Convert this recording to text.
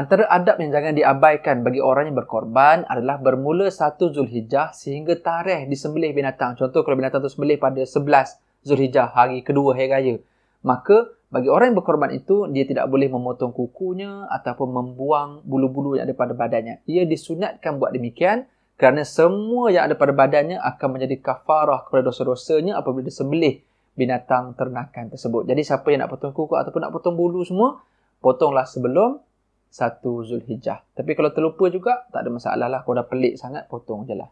Antara adab yang jangan diabaikan bagi orang yang berkorban adalah bermula satu Zulhijjah sehingga tarikh disembelih binatang. Contoh kalau binatang itu sembelih pada 11 Zulhijjah, hari kedua hari raya. Maka bagi orang yang berkorban itu, dia tidak boleh memotong kukunya ataupun membuang bulu-bulu yang ada pada badannya. Ia disunatkan buat demikian kerana semua yang ada pada badannya akan menjadi kafarah kepada dosa-dosanya apabila disembelih binatang ternakan tersebut. Jadi siapa yang nak potong kuku ataupun nak potong bulu semua, potonglah sebelum satu Zulhijjah. Tapi kalau terlupa juga, tak ada masalah lah. Kalau dah pelik sangat, potong je lah.